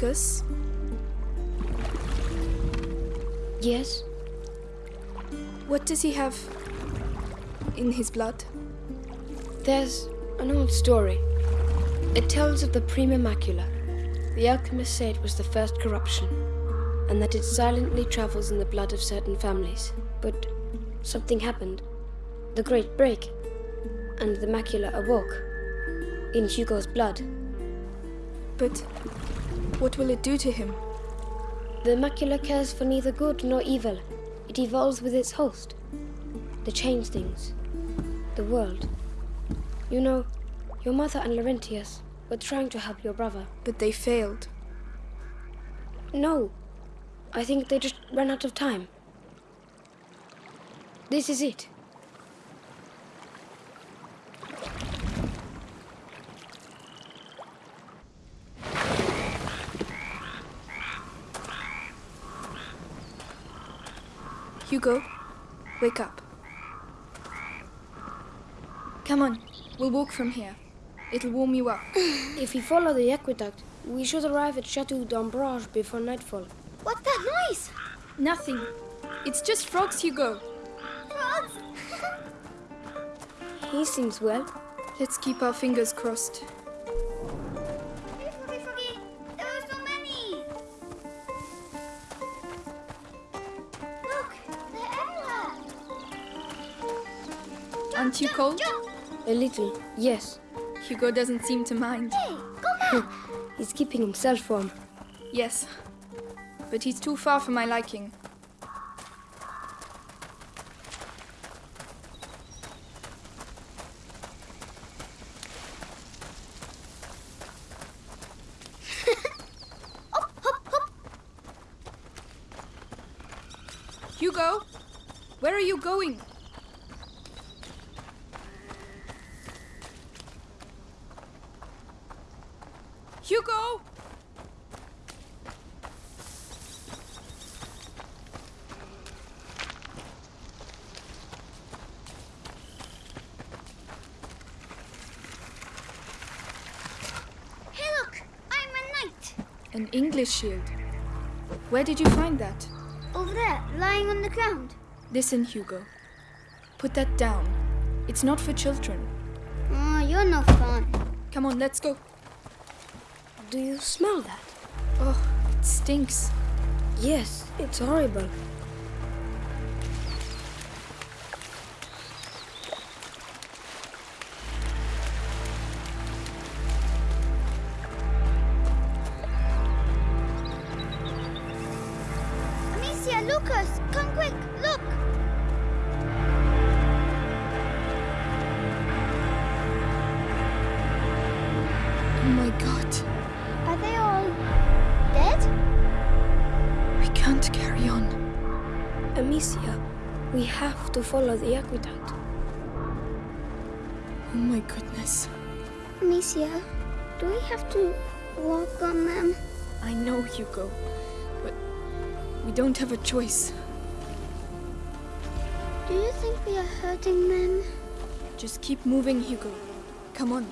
Lucas, Yes? what does he have in his blood? There's an old story. It tells of the Prima Macula. The alchemists say it was the first corruption, and that it silently travels in the blood of certain families. But something happened. The Great Break, and the macula awoke. In Hugo's blood. But what will it do to him? The macula cares for neither good nor evil. It evolves with its host. To change things. The world. You know, your mother and Laurentius were trying to help your brother. But they failed. No. I think they just ran out of time. This is it. Hugo, wake up. Come on, we'll walk from here. It'll warm you up. If we follow the aqueduct, we should arrive at Chateau d'Ombrage before nightfall. What's that noise? Nothing. It's just frogs, Hugo. Frogs! He seems well. Let's keep our fingers crossed. Aren't you cold? A little, yes. Hugo doesn't seem to mind. Hey, come back! He's keeping himself warm. Yes. But he's too far for my liking. Hugo, where are you going? Hugo! Hey, look! I'm a knight! An English shield. Where did you find that? Over there, lying on the ground. Listen, Hugo. Put that down. It's not for children. Oh, you're no fun. Come on, let's go. Do you smell that? Oh, it stinks. Yes, it's horrible. Do we have to walk on them? I know, Hugo. But we don't have a choice. Do you think we are hurting them? Just keep moving, Hugo. Come on.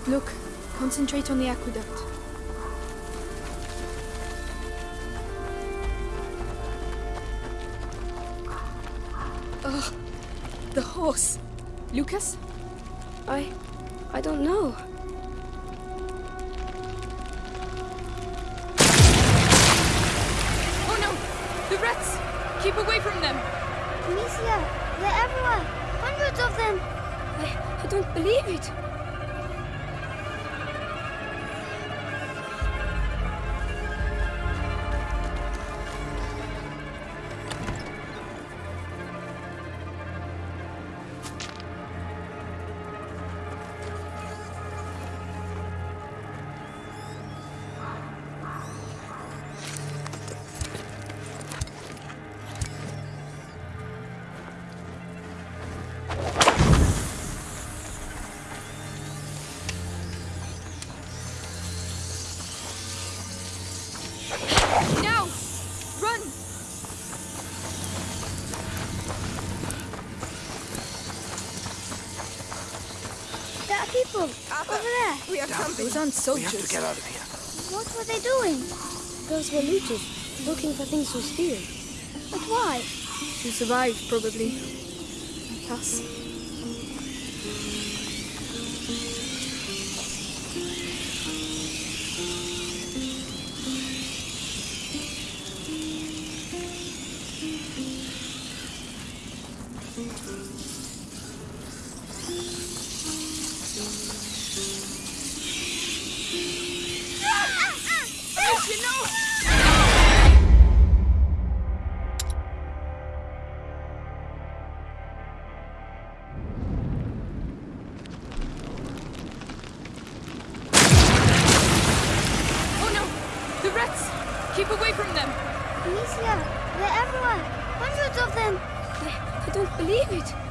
Don't look. Concentrate on the aqueduct. Ugh, the horse. Lucas? I. I don't know. Oh no! The rats! Keep away from them! Amicia, they're everywhere. Hundreds of them. I, I don't believe it. people Arthur, uh, over there. We are camping. Those aren't soldiers. We have to get out of here. What were they doing? Those were looters, looking for things to steal. But why? To survive, probably. Like us. Amicia, they're everywhere. Hundreds of them. I, I don't believe it.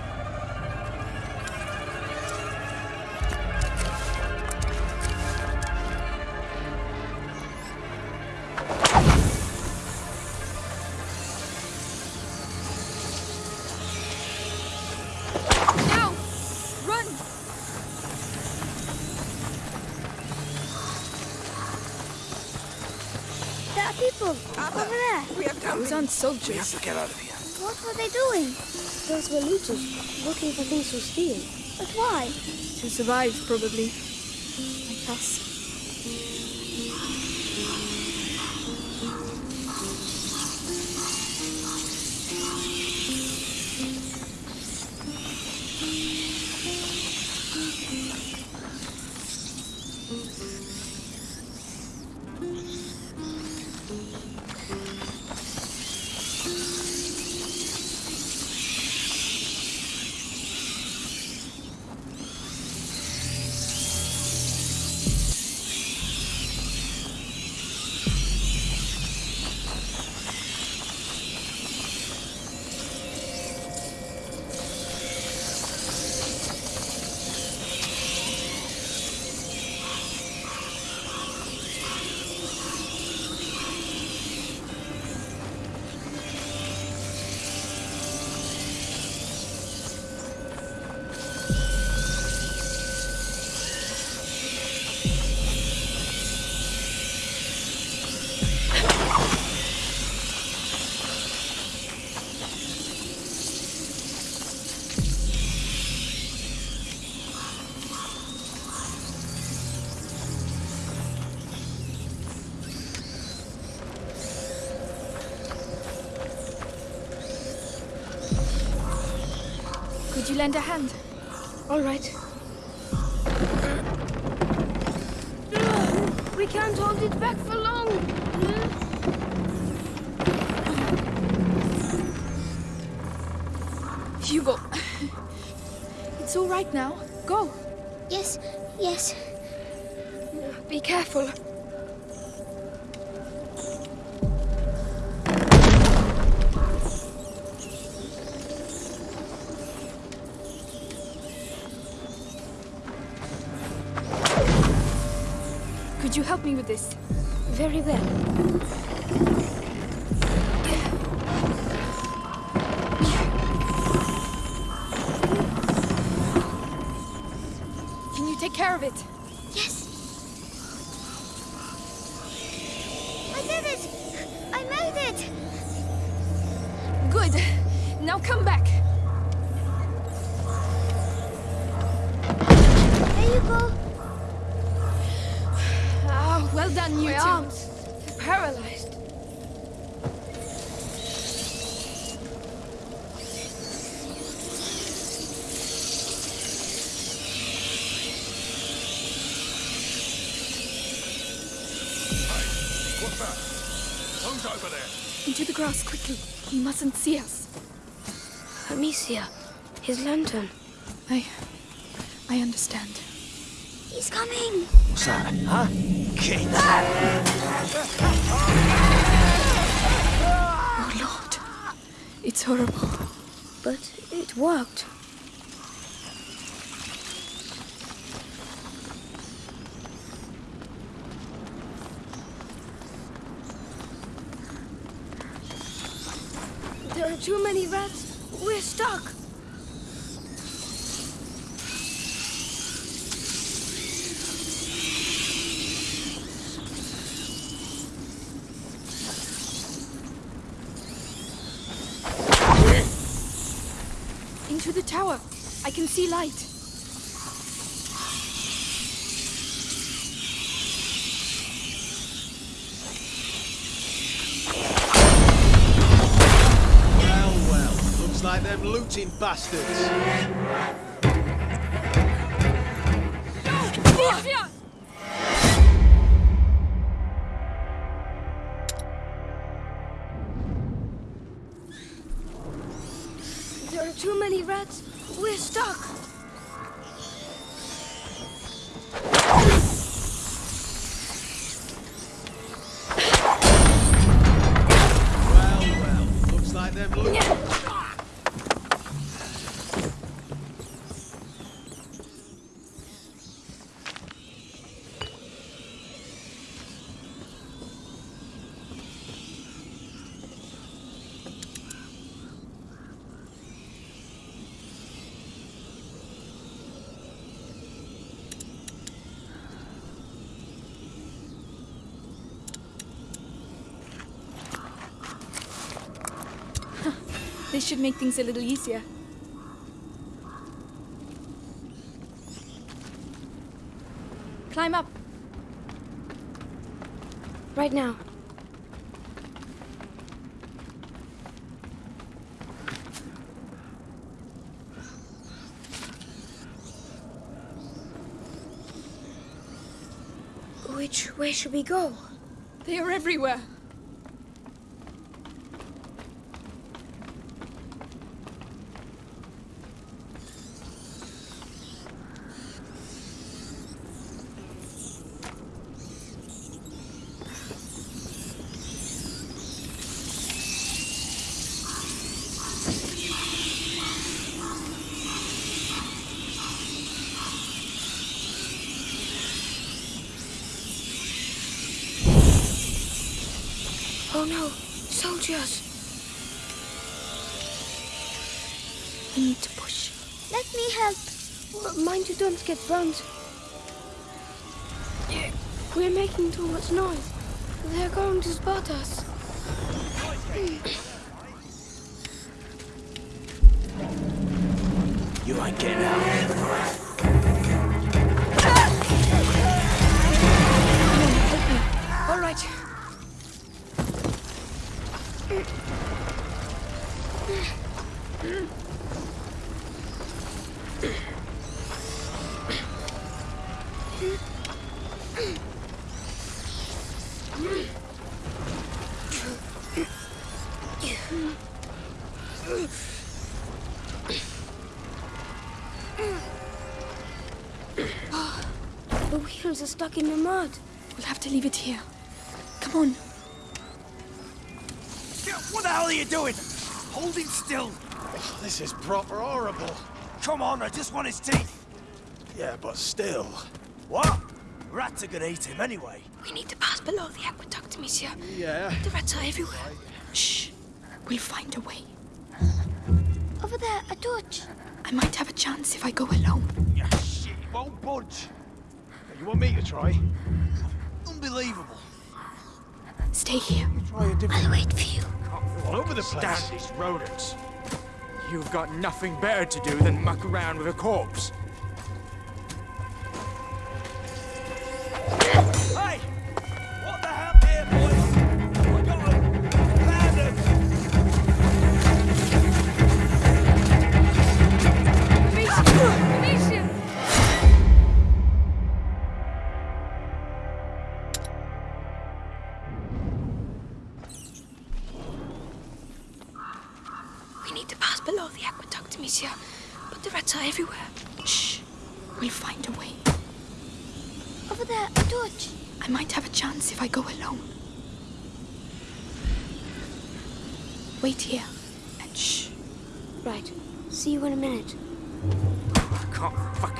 We have aren't We have to get out of here. What were they doing? Those were looters, looking for things to steal. But why? To survive, probably. Like us. You lend a hand? All right. We can't hold it back for long. Hugo! It's all right now. Go! Yes, yes. Be careful. Very well. Can you take care of it? Oh, Lord. It's horrible. But it worked. There are too many rats. We're stuck. I can see light. Well, well, looks like them looting bastards. This should make things a little easier. Climb up. Right now. Which way should we go? They are everywhere. Oh no, soldiers! We need to push. Let me help. M- Mind you don't get burnt. We're making too much noise. They're going to spot us. You ain't getting out. Oh, the wheels are stuck in the mud. We'll have to leave it here. Come on. What the hell are you doing? Holding still. This is proper horrible. Come on, I just want his teeth. Yeah, but still. What? Rats are gonna eat him anyway. We need to pass below the aqueduct, monsieur. Yeah. The rats are everywhere. Shh. We'll find a way. Over there, a torch. I might have a chance if I go alone. Yeah, shit, he won't budge. You want me to try? Unbelievable. Stay here. Try a different... I'll wait for you. All over the place. Stand these rodents. You've got nothing better to do than muck around with a corpse.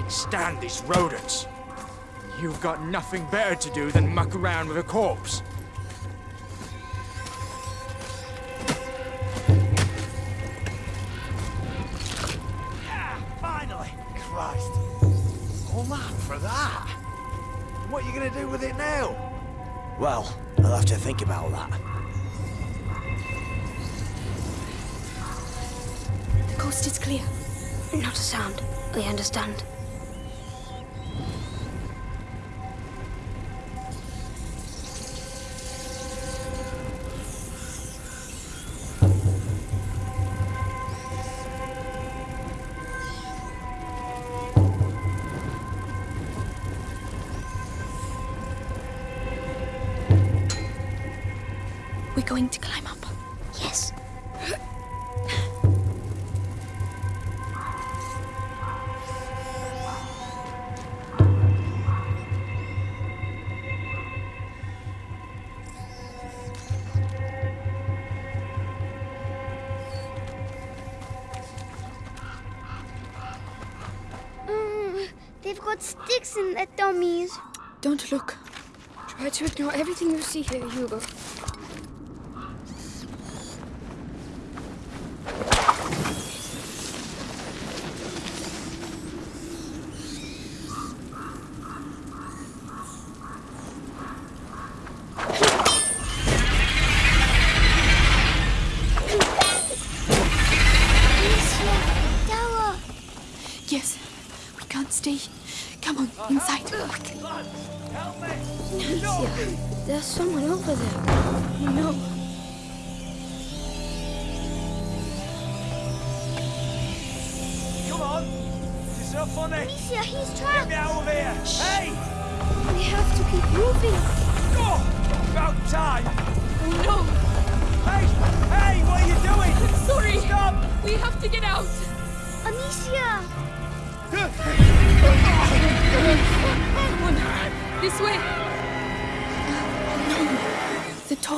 Stand these rodents. You've got nothing better to do than muck around with a corpse. Ah, finally. Christ. All that for that? What are you gonna do with it now? Well, I'll have to think about that. The coast is clear. Not a sound. I understand. They've got sticks in their dummies. Don't look. Try to ignore everything you see here, Hugo.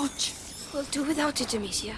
Torch! We'll do without it, Amicia.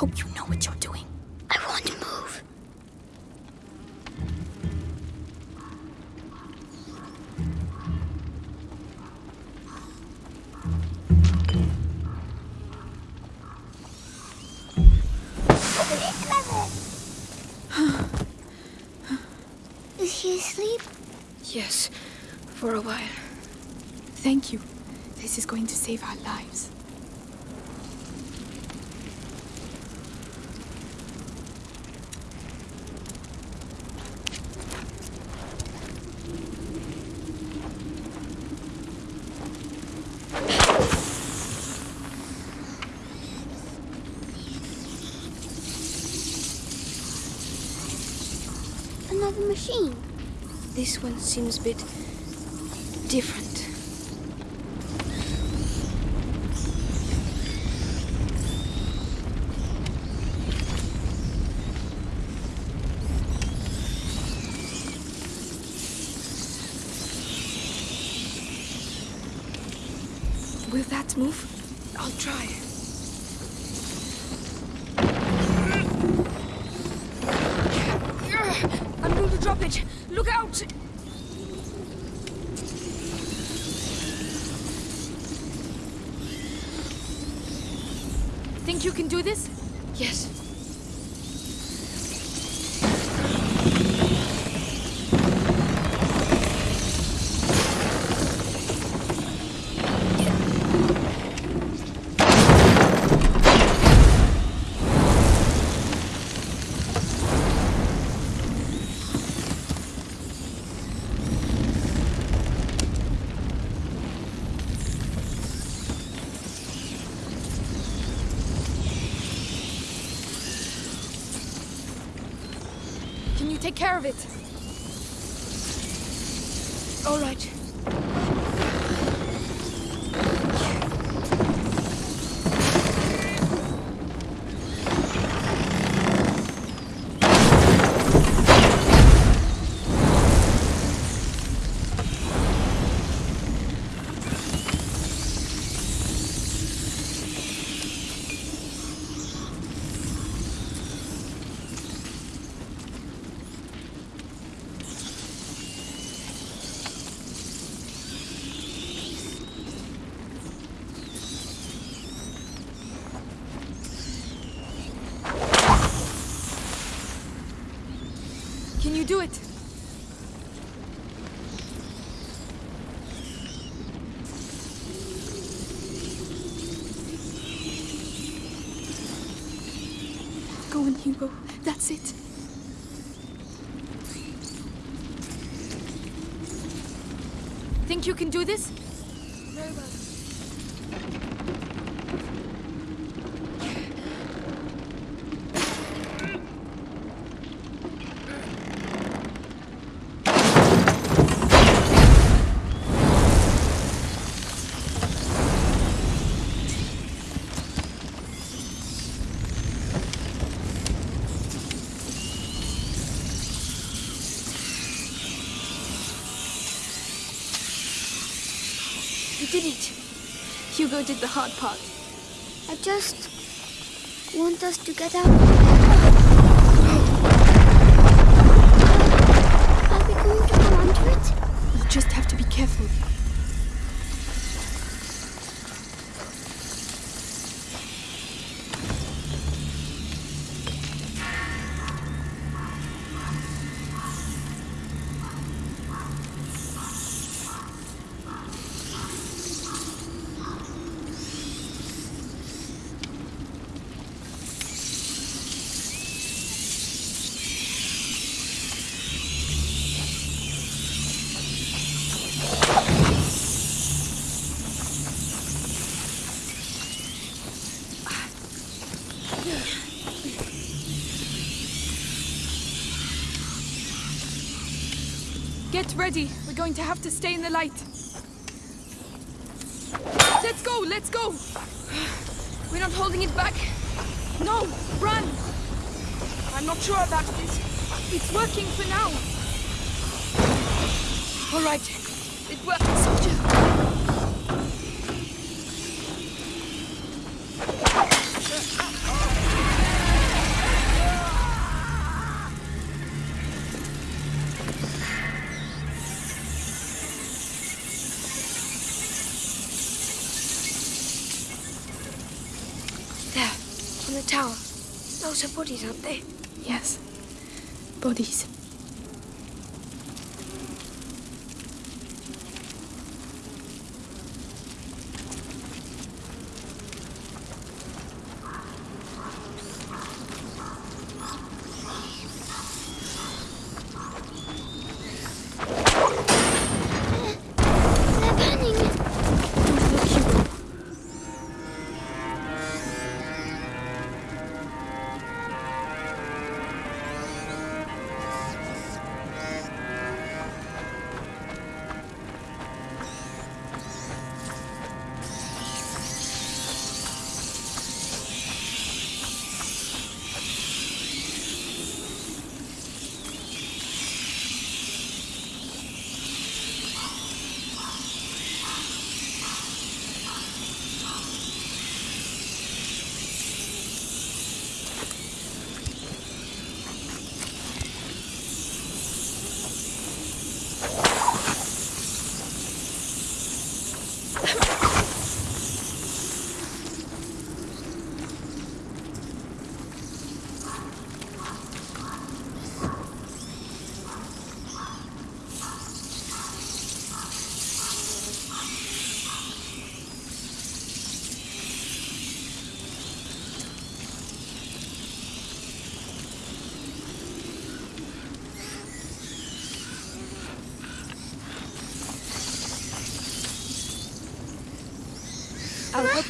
Hope you know what you're doing. I want to move. Is he asleep? Yes, for a while. Thank you. This is going to save our lives. This one seems a bit different. Will that move? I'll try. Look out! Think you can do this? Yes. Take care of it? All right. Can you do it? Go on, Hugo. That's it. Think you can do this? Very well. You did it. Hugo did the hard part. I just want us to get out. Are we going to go under it? You just have to be careful. Get ready. We're going to have to stay in the light. Let's go, let's go. We're not holding it back. No, run. I'm not sure about this. It's working for now. All right.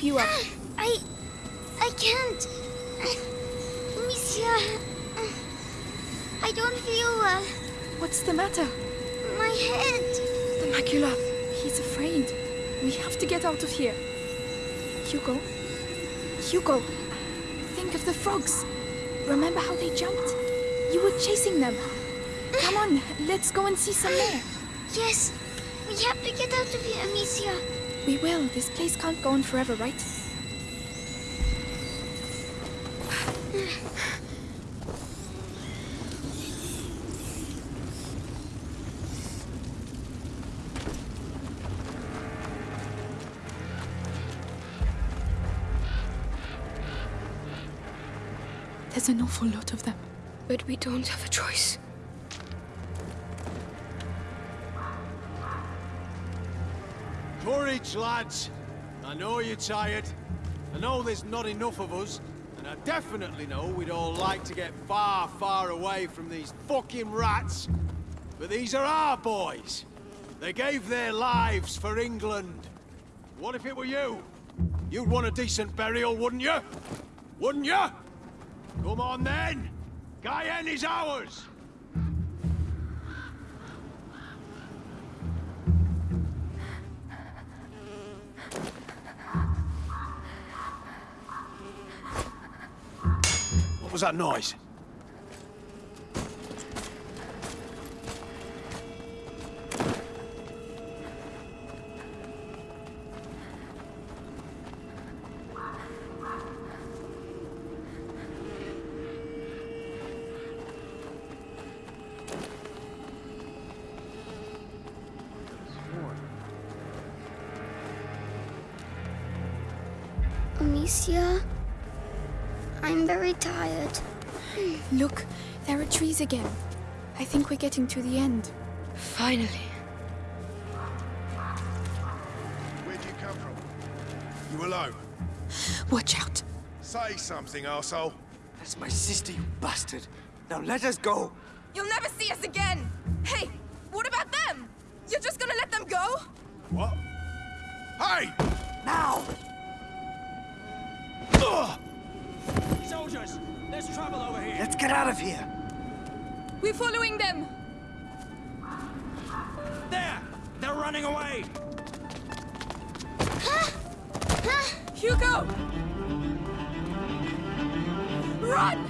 Help you up. I. I can't. Monsieur. I don't feel well. What's the matter? My head. The macula. He's afraid. We have to get out of here. Hugo? Hugo! Think of the frogs. Remember how they jumped? You were chasing them. Come on, let's go and see some more. Yes. We have to get out of here, Monsieur. We will. This place can't go on forever, right? There's an awful lot of them. But we don't have a choice. Courage, lads. I know you're tired. I know there's not enough of us. And I definitely know we'd all like to get far, far away from these fucking rats. But these are our boys. They gave their lives for England. What if it were you? You'd want a decent burial, wouldn't you? Wouldn't you? Come on then! Guyenne is ours! Was that noise? Trees again. I think we're getting to the end. Finally. Where'd you come from? You alone? Watch out. Say something, arsehole. That's my sister, you bastard. Now let us go. You'll never see us again! Hey, what about them? You're just gonna let them go? What? Hey! Now! Soldiers, there's trouble over here. Let's get out of here. We're following them! There! They're running away! Hugo! Run!